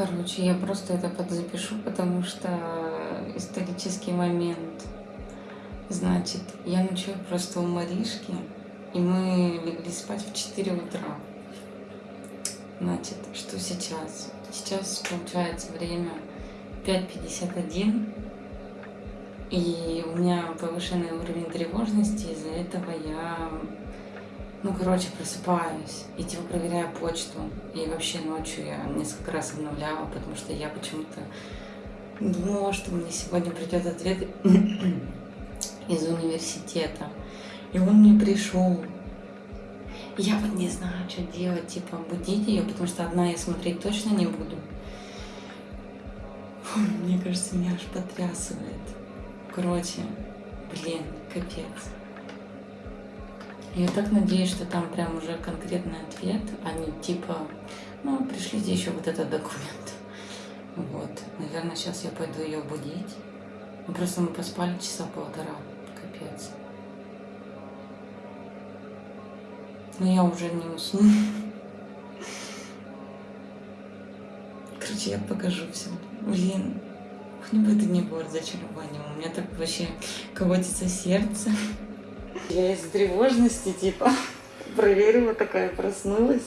Короче, я просто это подзапишу, потому что исторический момент. Значит, я ночую просто у Маришки, и мы легли спать в 4 утра. Значит, что сейчас? Сейчас, получается, время 5.51, и у меня повышенный уровень тревожности, из-за этого я, ну, короче, просыпаюсь и типа проверяю почту. И вообще ночью я несколько раз обновляла, потому что я почему-то думала, что мне сегодня придет ответ из университета. И он мне пришел. Я вот не знаю, что делать, типа будить ее, потому что одна я смотреть точно не буду. Мне кажется, меня аж потрясывает. Короче, блин, капец. Я так надеюсь, что там прям уже конкретный ответ, а не типа, ну, пришлите еще вот этот документ. Вот, наверное, сейчас я пойду ее будить. Ну, просто мы поспали часа полтора, капец. Но я уже не усну. Короче, я покажу все. Блин, хоть бы это не было разочарованием. У меня так вообще колотится сердце. Я из тревожности, типа, проверила такая, проснулась.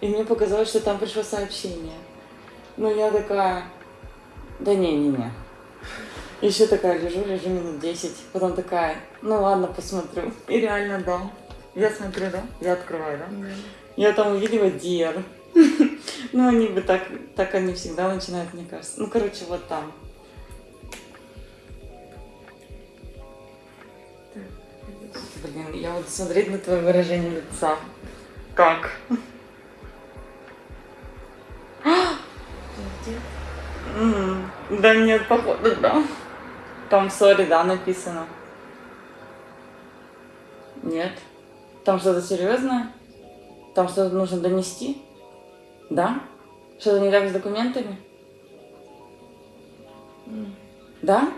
И мне показалось, что там пришло сообщение. Ну, я такая, да не-не-не. Еще такая лежу, лежу минут 10. Потом такая, ну ладно, посмотрю. И реально, да. Я смотрю, да? Я открываю, да? Mm. Я там увидела Диар. ну, они бы так, так они всегда начинают, мне кажется. Ну, короче, вот там. Блин, я вот смотреть на твое выражение лица. Как? Да нет, походу, да. Там сори, да, написано. Нет. Там что-то серьезное? Там что-то нужно донести? Да? Что-то не так с документами? Да?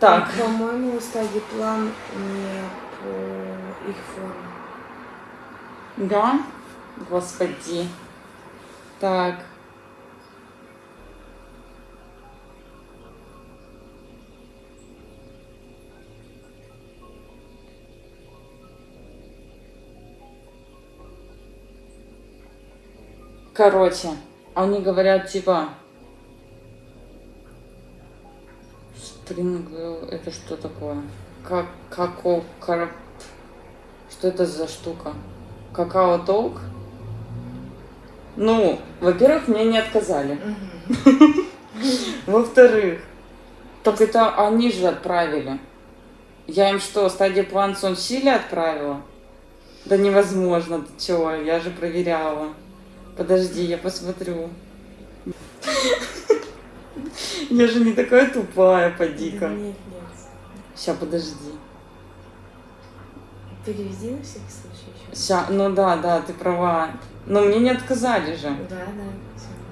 Так. По-моему, стадий план не по их форме. Да? Господи. Так. Короче, они говорят, типа, Spring это что такое? Как, како, карп, что это за штука? Какао толк? Ну, во-первых, мне не отказали. Во-вторых, так это они же отправили. Я им что, стадия план сон силе отправила? Да невозможно, ты чего, я же проверяла. Подожди, я посмотрю. Я же не такая тупая, поди-ка. Нет, нет. Сейчас, подожди. Переведи на всякий случай еще. Сейчас, ну да, да, ты права. Но мне не отказали же. Да,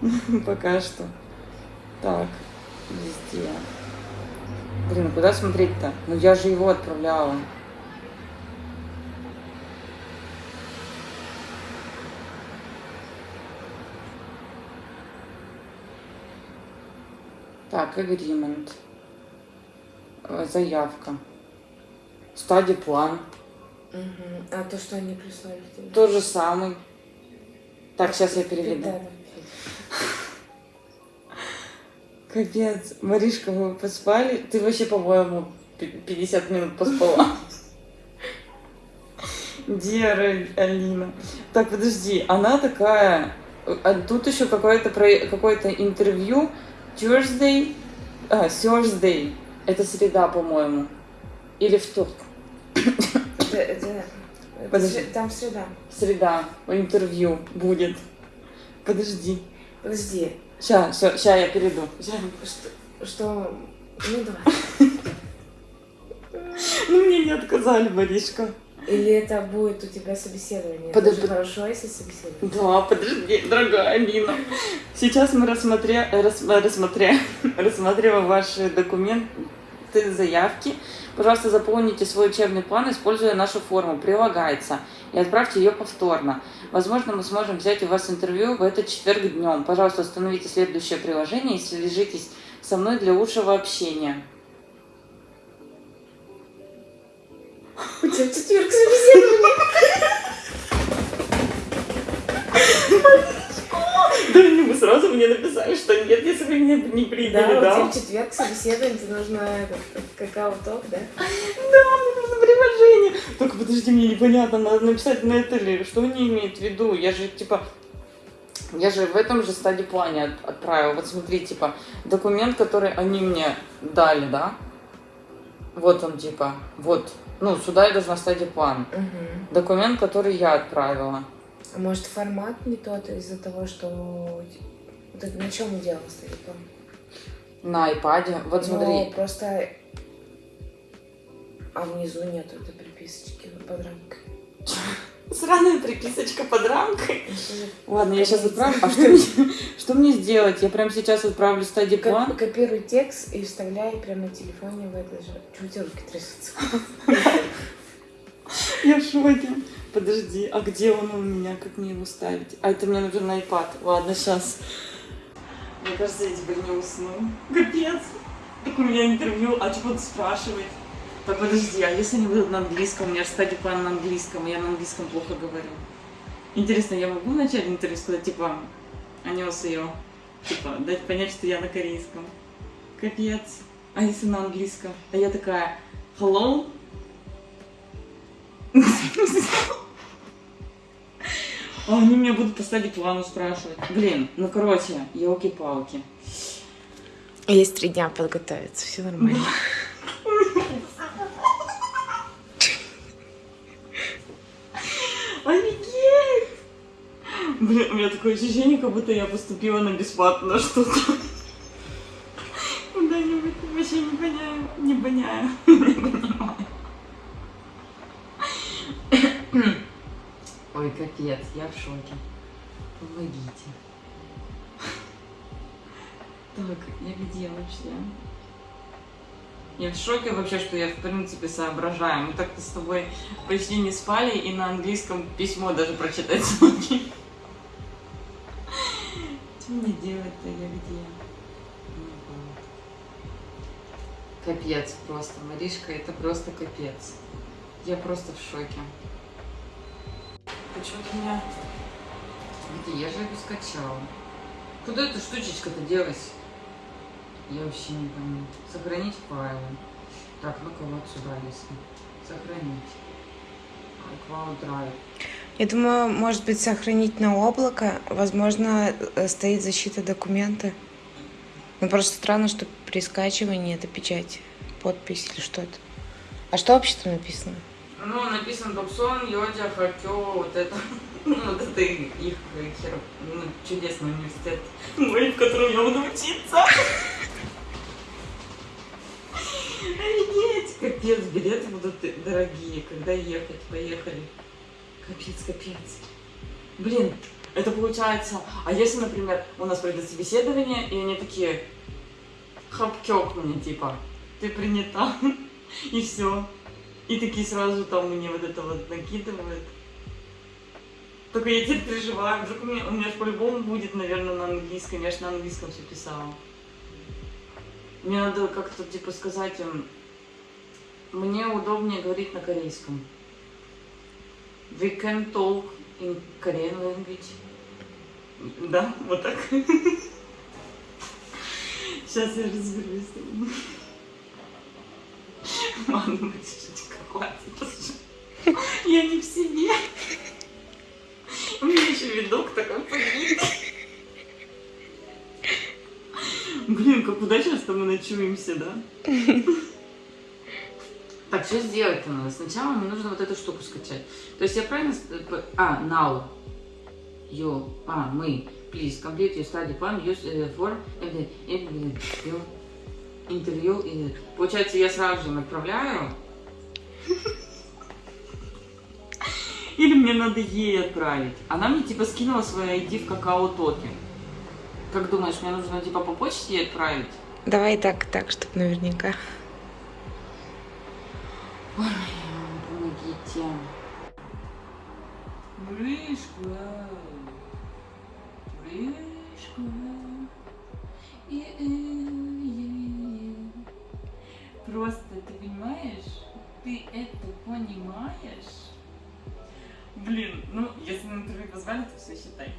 да. Пока что. Так, везде. Блин, ну куда смотреть-то? Ну я же его отправляла. Так, agreement. Э, заявка. Стадия план. Угу. А то, что они прислали тебе? Тот же самый. Так, сейчас я переведу. Капец, Маришка, вы поспали? Ты вообще, по-моему, 50 минут поспала. Диара Алина. Так, подожди, она такая... А тут еще какое-то какое-то интервью Tuesday, а, Thursday. Это среда, по-моему. Или вторник. Подожди. Там среда. Среда. Интервью будет. Подожди. Подожди. Сейчас, сейчас я перейду. Ща. Что, что... Ну, давай. Ну, мне не отказали, Маришка. Или это будет у тебя собеседование? Подо- Это хорошо, если собеседование. Да, подожди, дорогая Алина. Сейчас мы рассмотря... рассма- рассмотря... рассмотрела ваш документ. документы, заявки. Пожалуйста, заполните свой учебный план, используя нашу форму. Прилагается. И отправьте ее повторно. Возможно, мы сможем взять у вас интервью в этот четверг днем. Пожалуйста, установите следующее приложение и свяжитесь со мной для лучшего общения. У тебя в четверг собеседование. Да они бы сразу мне написали, что нет, если вы меня не приняли, Да, у да? тебя в четверг собеседование, тебе нужно какао-ток, да? Да, мне нужно приложение. Только подожди, мне непонятно, надо написать на это ли, что они имеют в виду. Я же, типа, я же в этом же стадии плане от- отправила. Вот смотри, типа, документ, который они мне дали, да? Вот он, типа, вот. Ну, сюда я должна стадии план. Угу. Документ, который я отправила. А может формат не тот из-за того, что... Ты на чем делал стариком? На айпаде. Вот смотри. Ну, просто... А внизу нету этой приписочки под рамкой. Сраная приписочка под рамкой. Ну, Ладно, я сейчас отправлю. А что мне, что мне сделать? Я прямо сейчас отправлю стадии Ко- план. Копируй текст и вставляй прямо на телефоне в это же. Чего руки трясутся? Я в шоке. Подожди, а где он у меня? Как мне его ставить? А это мне нужен iPad. Ладно, сейчас. Мне кажется, я теперь не усну. Капец. Так у меня интервью, а что будут спрашивать? Так подожди, а если они будут на английском? У меня же стадия план на английском, я на английском плохо говорю. Интересно, я могу в начале интервью сказать, типа, анёс ее? Типа, дать понять, что я на корейском. Капец. А если на английском? А я такая, hello? А они меня будут по стадии плану спрашивать. Блин, ну короче, елки-палки. Есть три дня подготовиться, все нормально. Офигеть! Блин, у меня такое ощущение, как будто я поступила на бесплатно что-то. Куда-нибудь вообще не поняю, не поняю, не понимаю. Ой, капец, я в шоке. Помогите. Так, я где вообще? Я в шоке вообще, что я в принципе соображаю. Мы так-то с тобой почти не спали и на английском письмо даже прочитать смогли. Что мне делать-то? Я где? Капец просто. Маришка, это просто капец. Я просто в шоке. Почему-то меня... Где? Я же его скачала. Куда эта штучечка-то делась? Я вообще не пойму. Сохранить файлы. Так, ну-ка вот сюда, если. Сохранить. iCloud Drive. Я думаю, может быть, сохранить на облако. Возможно, э, стоит защита документа. Ну, просто странно, что при скачивании это печать, подпись или что это. А что вообще там написано? Ну, написано Доксон, Йодя, Хакё, вот это. Ну, вот это их, их хер, ну, чудесный университет, мой, в котором я буду учиться. Офигеть! Капец, билеты будут дорогие, когда ехать, поехали. Капец, капец. Блин, это получается... А если, например, у нас пройдет собеседование, и они такие... Хапкёк мне, типа, ты принята, и все. И такие сразу там мне вот это вот накидывают. Только я теперь переживаю, вдруг у меня, у меня по-любому будет, наверное, на английском. Я же на английском все писала. Мне надо как-то типа сказать им, мне удобнее говорить на корейском. We can talk in Korean language. Да, вот так. Сейчас я разберусь. Ладно, Машечка, хватит. Я не в себе. У меня еще видок такой побит. Блин, как удачно, что мы ночуемся, да? Так, что сделать-то надо? Сначала мне нужно вот эту штуку скачать. То есть я правильно... А, now. You. А, мы. Please complete your study plan. Use uh, for every- every- your интервью. И... Получается, я сразу же им отправляю. Или мне надо ей отправить? Она мне типа скинула свой ID в какао-токе. Как думаешь, мне нужно типа по почте ей отправить? Давай так, так, чтобы наверняка. Ой, помогите. Брышка. Брышка. Просто ты понимаешь? Ты это понимаешь? Блин, ну если на интервью позвали, то все считай.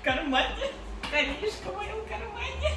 В кармане. Коришка в моем кармане.